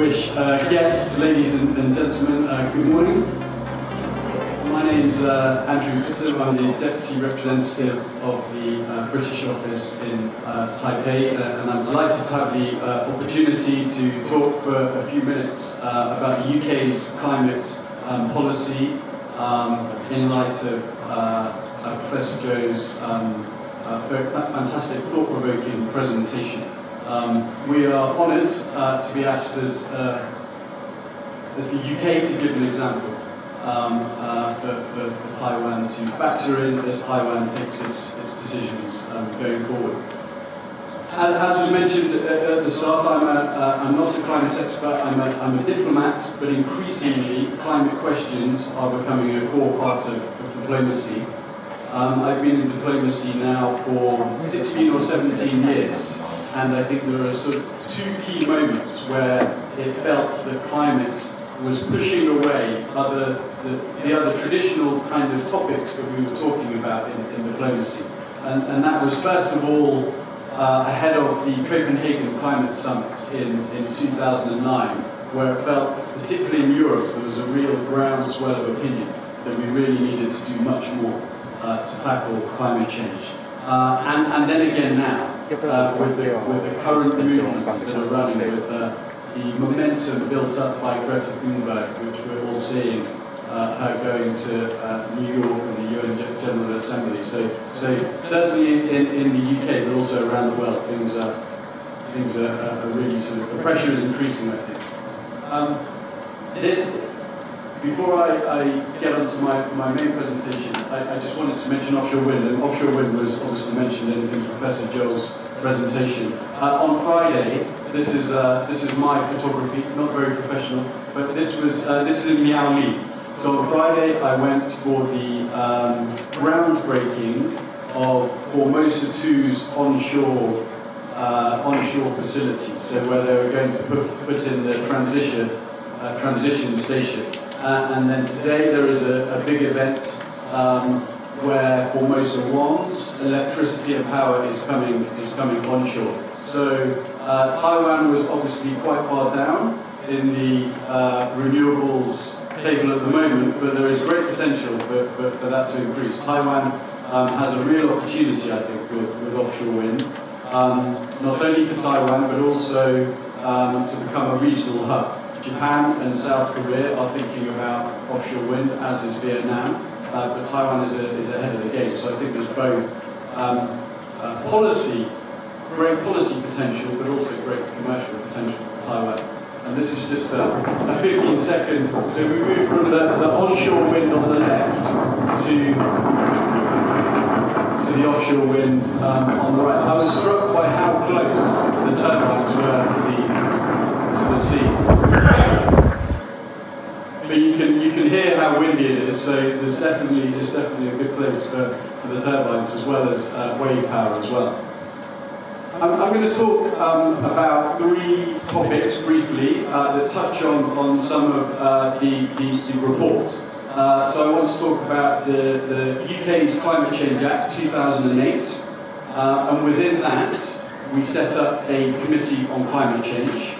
wish. Uh, guests, ladies and, and gentlemen, uh, good morning. My name is uh, Andrew Fitzer. I'm the Deputy Representative of the uh, British office in uh, Taipei, uh, and I'm delighted to have the opportunity to talk for a few minutes about the UK's climate um, policy um, in light of Professor Joe's um, fantastic, thought-provoking presentation. Um, we are honoured uh, to be asked as, uh, as the UK to give an example um, uh, for, for, Taiwan to factor in as Taiwan takes its, its decisions um, going forward. As, as, was mentioned at the start, I'm, a, uh, I'm not a climate expert, I'm a, I'm a diplomat, but increasingly climate questions are becoming a core part of, of diplomacy. Um, I've been in diplomacy now for 16 or 17 years, and I think there are sort of two key moments where it felt that climate was pushing away other, the, the other traditional kind of topics that we were talking about in, in diplomacy. And, and that was first of all uh, ahead of the Copenhagen Climate Summit in, in 2009, where it felt, particularly in Europe, there was a real groundswell of opinion that we really needed to do much more uh, to tackle climate change. Uh, and, and then again now, uh, with, the, with the current movements that are running, with uh, the momentum built up by Greta Thunberg, which we're all seeing uh, her going to uh, New York and the UN General Assembly. So, so certainly in, in the UK, but also around the world, things are, things are, are really sort of, the pressure is increasing, I think. Um, this, before I, I get onto my, my main presentation, I, I, just wanted to mention offshore wind, and offshore wind was obviously mentioned in, in Professor Joel's presentation. Uh, on Friday, this is, uh, this is my photography, not very professional, but this was uh, this is in Miaoli. So on Friday, I went for the um, groundbreaking of Formosa 2's onshore uh, onshore facility. So where they were going to put, put in the transition uh, transition station. Uh, and then today there is a, a big event um, where Formosa 1's electricity and power is coming is coming onshore. So uh, Taiwan was obviously quite far down in the uh, renewables table at the moment, but there is great potential for, for, for that to increase. Taiwan um, has a real opportunity, I think, with, with offshore wind, um, not only for Taiwan, but also um, to become a regional hub. Japan and South Korea are thinking about offshore wind, as is Vietnam, uh, but Taiwan is, a, is ahead of the game. So I think there's both um, uh, policy, great policy potential, but also great commercial potential for Taiwan. And this is just a, a 15 second, so we move from the, the onshore wind on the left to to the offshore wind um, on the right. I was struck by how close the turbines were to the to the sea. But you can you can hear how windy it is. So there's definitely it's definitely a good place for, for the turbines as well as uh, wave power as well. I'm, I'm going to talk um, about three topics briefly uh, that touch on on some of uh, the, the, the reports. Uh, so I want to talk about the, the UK's Climate Change Act 2008, uh, and within that we set up a committee on climate change.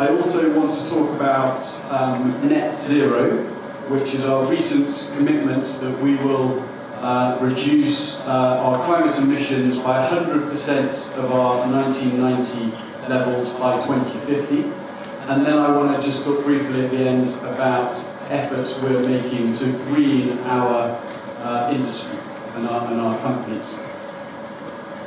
I also want to talk about um, net zero, which is our recent commitment that we will uh, reduce uh, our climate emissions by 100% of our 1990 levels by 2050. And then I want to just talk briefly at the end about efforts we're making to green our uh, industry and our, and our companies.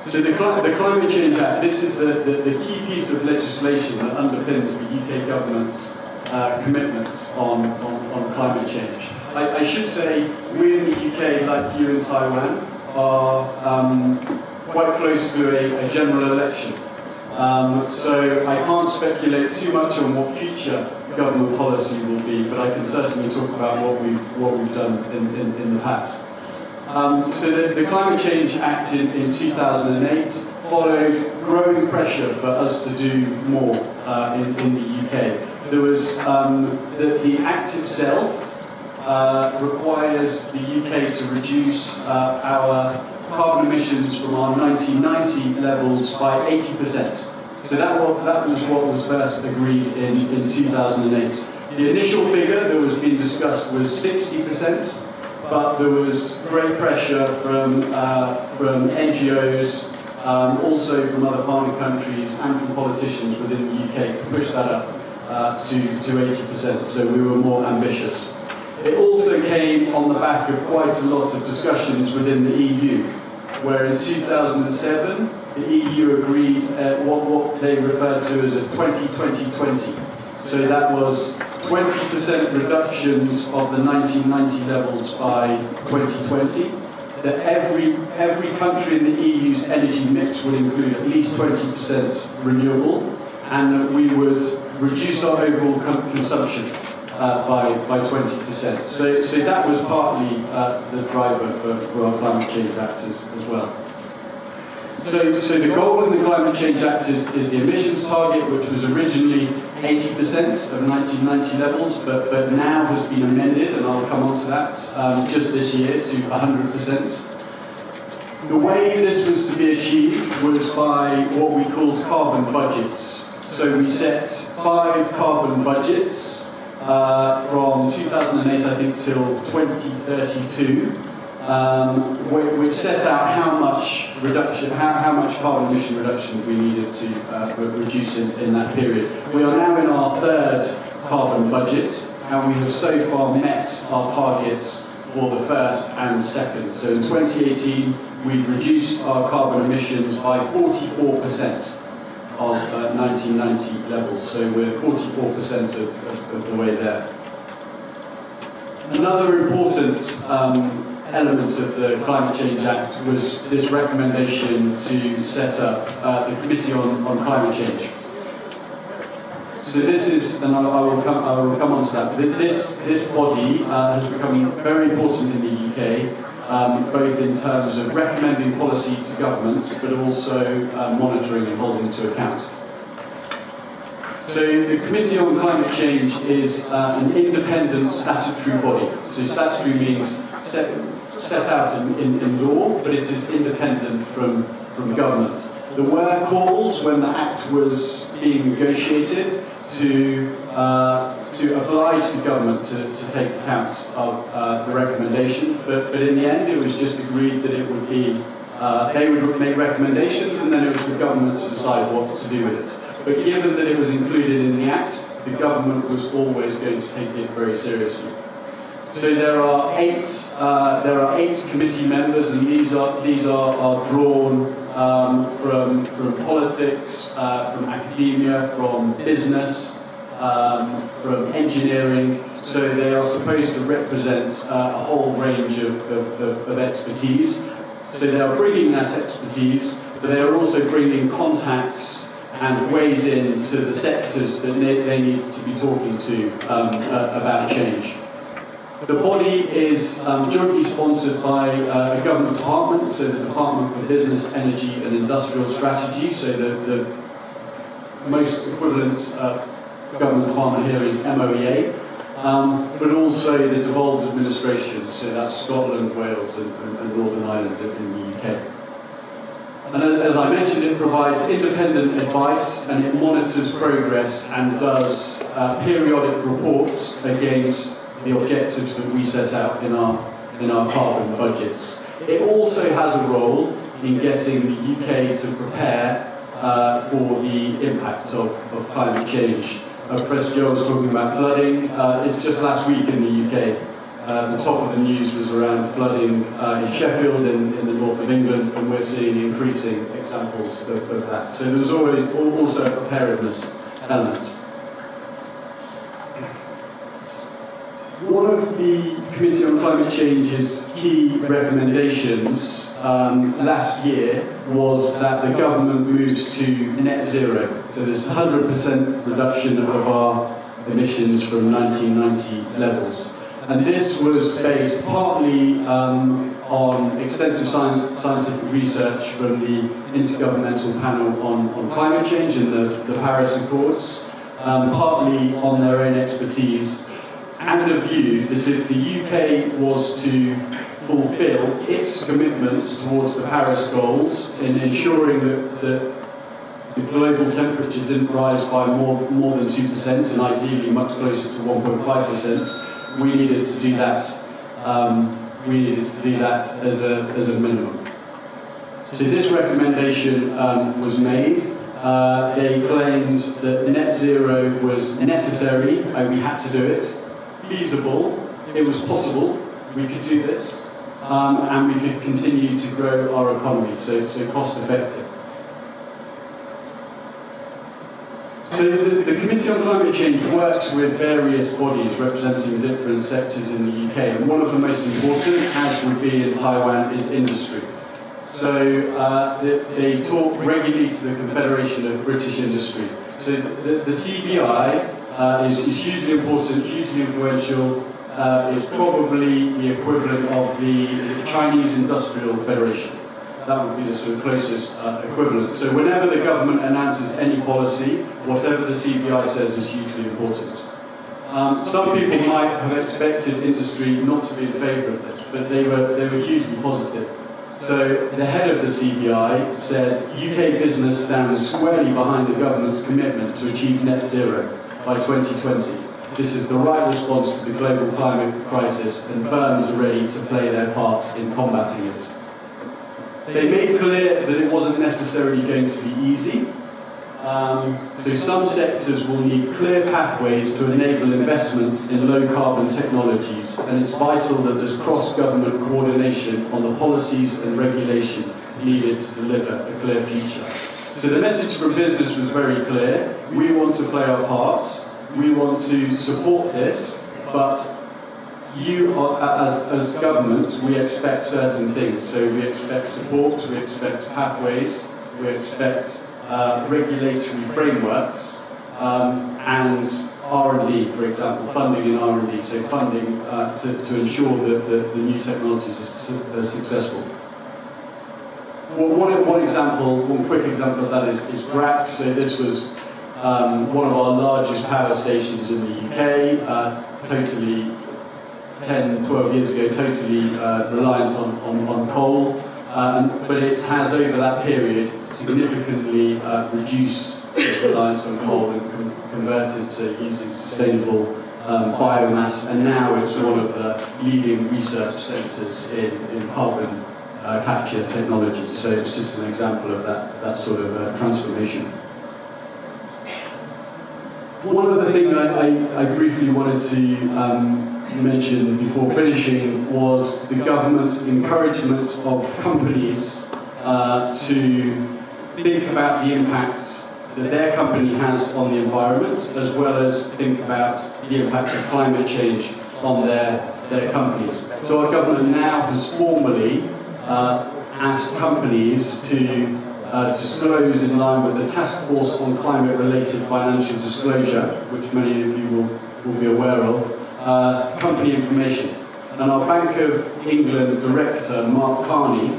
So the, the, Climate Change Act, this is the, the, the, key piece of legislation that underpins the UK government's uh, commitments on, on, on, climate change. I, I, should say, we in the UK, like you in Taiwan, are um, quite close to a, a general election. Um, so I can't speculate too much on what future government policy will be, but I can certainly talk about what we've, what we've done in, in, in the past. Um, so the, the, Climate Change Act in, in, 2008 followed growing pressure for us to do more uh, in, in, the UK. There was um, the, the, Act itself uh, requires the UK to reduce uh, our carbon emissions from our 1990 levels by 80%. So that was, that was what was first agreed in, in 2008. The initial figure that was being discussed was 60%, but there was great pressure from, uh, from NGOs, um, also from other partner countries and from politicians within the UK to push that up uh, to, to 80%, so we were more ambitious. It also came on the back of quite a lot of discussions within the EU, where in 2007 the EU agreed uh, what, what they referred to as a 20-20-20. So that was 20% reductions of the 1990 levels by 2020 that every, every country in the EU's energy mix would include at least 20% renewable, and that we would reduce our overall consumption uh, by, by 20%. So, so that was partly uh, the driver for, for our Climate Change Act as, as well. So, so the goal in the Climate Change Act is, is the emissions target, which was originally 80% of 1990 levels, but, but now has been amended, and I'll come on to that um, just this year, to 100%. The way this was to be achieved was by what we called carbon budgets. So we set five carbon budgets uh, from 2008, I think, till 2032 um, which set out how much reduction, how, how much carbon emission reduction we needed to uh, reduce in, in that period. We are now in our third carbon budget, and we have so far met our targets for the first and second. So in 2018, we reduced our carbon emissions by 44% of uh, 1990 levels. So we're 44% of, of, of, the way there. Another important um, elements of the Climate Change Act was this recommendation to set up uh, the Committee on, on Climate Change. So this is, and I, will come, I will come on to that, this, this body uh, has become very important in the UK, um, both in terms of recommending policy to government, but also uh, monitoring and holding to account. So the Committee on Climate Change is uh, an independent statutory body. So statutory means set, set out in, in, in law, but it is independent from, from government. There were calls when the Act was being negotiated to, uh, to oblige the government to, to take account of uh, the recommendation, but, but in the end it was just agreed that it would be, uh, they would make recommendations and then it was the government to decide what to do with it. But given that it was included in the Act, the government was always going to take it very seriously. So there are eight, uh, there are eight committee members, and these are these are, are drawn um, from from politics, uh, from academia, from business, um, from engineering. So they are supposed to represent uh, a whole range of, of, of, of expertise. So they are bringing that expertise, but they are also bringing contacts and ways into the sectors that they, need to be talking to um, uh, about change. The body is um, jointly sponsored by uh, a government department, so the Department for Business, Energy and Industrial Strategy, so the, the most equivalent uh, government department here is MOEA, um, but also the devolved administration, so that's Scotland, Wales and, and, and Northern Ireland in the UK. And as, I mentioned, it provides independent advice and it monitors progress and does uh, periodic reports against the objectives that we set out in our, in our carbon budgets. It also has a role in getting the UK to prepare uh, for the impact of, of climate change. Uh, Professor Joe was talking about flooding. Uh, just last week in the UK, uh, the top of the news was around flooding uh, in Sheffield in, in the north of England, and we're seeing increasing examples of, of that. So there's always also a preparedness element. One of the Committee on Climate Change's key recommendations um, last year was that the government moves to net zero. So there's 100% reduction of our emissions from 1990 levels. And this was based partly um, on extensive scientific research from the Intergovernmental Panel on, on Climate Change and the, the Paris Accords, um, partly on their own expertise and a view that if the UK was to fulfil its commitments towards the Paris goals in ensuring that, that the global temperature didn't rise by more, more than 2%, and ideally much closer to 1.5%, we needed to do that. Um, we needed to do that as a, as a minimum. So this recommendation um, was made. Uh, they claimed that net zero was necessary, and we had to do it, feasible, it was possible, we could do this, um, and we could continue to grow our economy, so, so cost effective. So the, the, Committee on Climate Change works with various bodies representing different sectors in the UK, and one of the most important, as would be in Taiwan, is industry. So uh, they, talk regularly to the Confederation of British Industry. So the, the CBI uh, is, is, hugely important, hugely influential. Uh, it's probably the equivalent of the, Chinese Industrial Federation that would be the sort of closest uh, equivalent. So whenever the government announces any policy, whatever the CBI says is hugely important. Um, some people might have expected industry not to be in favour of this, but they were, they were hugely positive. So the head of the CBI said UK business stands squarely behind the government's commitment to achieve net zero by 2020. This is the right response to the global climate crisis and firms are ready to play their part in combating it. They made clear that it wasn't necessarily going to be easy. Um, so some sectors will need clear pathways to enable investment in low carbon technologies, and it's vital that there's cross-government coordination on the policies and regulation needed to deliver a clear future. So the message from business was very clear. We want to play our parts. We want to support this, but you, are, as, as government, we expect certain things. So we expect support, we expect pathways, we expect uh, regulatory frameworks, um, and R&D, for example, funding in R&D, so funding uh, to, to ensure that the, the new technologies are successful. Well, one, one example, one quick example of that is, is Drax. So this was um, one of our largest power stations in the UK, uh, totally 10, 12 years ago, totally uh, reliant on, on, on coal, um, but it has over that period significantly uh, reduced its reliance on coal and converted to using sustainable um, biomass, and now it's one of the leading research centres in, in carbon uh, capture technology. So it's just an example of that, that sort of uh, transformation. One other thing I, I, I briefly wanted to um, mentioned before finishing was the government's encouragement of companies uh, to think about the impact that their company has on the environment, as well as think about the impact of climate change on their, their companies. So our government now has formally uh, asked companies to uh, disclose in line with the Task Force on Climate-Related Financial Disclosure, which many of you will, will be aware of, uh, company information. And our Bank of England director, Mark Carney,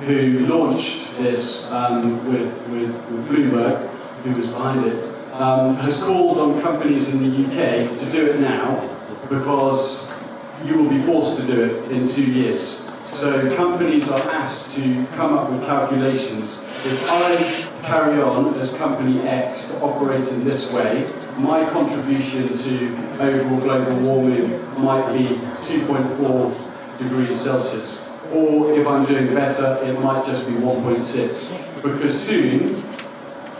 who launched this um, with, with, with, Bloomberg, who was behind it, um, has called on companies in the UK to do it now because you will be forced to do it in two years. So companies are asked to come up with calculations. If I carry on as company X to operate in this way, my contribution to overall global warming might be 2.4 degrees Celsius. Or if I'm doing better, it might just be 1.6. Because soon,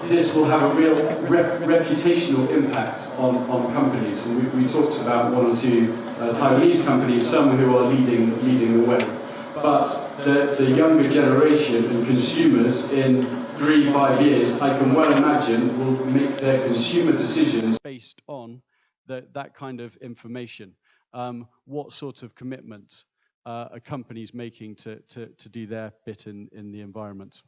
this will have a real rep reputational impact on, on companies. And we, we talked about one or two uh, Taiwanese companies, some who are leading, leading the way. But the, the younger generation and consumers in three, five years, I can well imagine, will make their consumer decisions based on the, that kind of information. Um, what sort of commitment uh, are companies making to, to, to do their bit in, in the environment?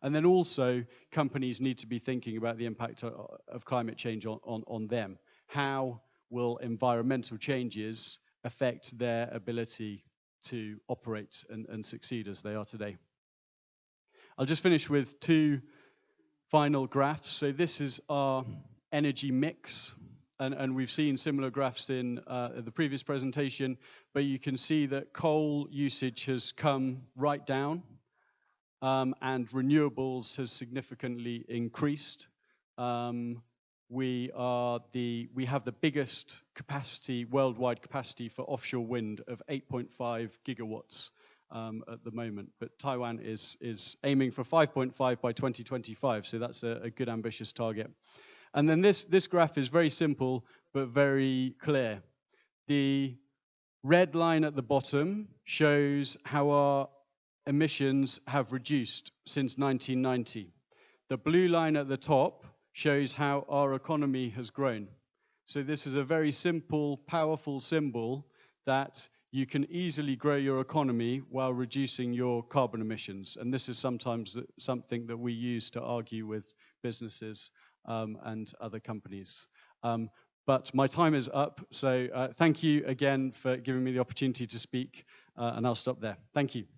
And then also, companies need to be thinking about the impact of, of climate change on, on, on them. How will environmental changes affect their ability to operate and, and succeed as they are today? I'll just finish with two final graphs. So this is our energy mix. And, and we've seen similar graphs in uh, the previous presentation, but you can see that coal usage has come right down um, and renewables has significantly increased. Um, we are the we have the biggest capacity worldwide capacity for offshore wind of 8.5 gigawatts um, at the moment. But Taiwan is is aiming for 5.5 by 2025, so that's a, a good ambitious target. And then this this graph is very simple but very clear. The red line at the bottom shows how our emissions have reduced since 1990. The blue line at the top shows how our economy has grown. So this is a very simple, powerful symbol that you can easily grow your economy while reducing your carbon emissions. And this is sometimes something that we use to argue with businesses um, and other companies. Um, but my time is up, so uh, thank you again for giving me the opportunity to speak, uh, and I'll stop there. Thank you.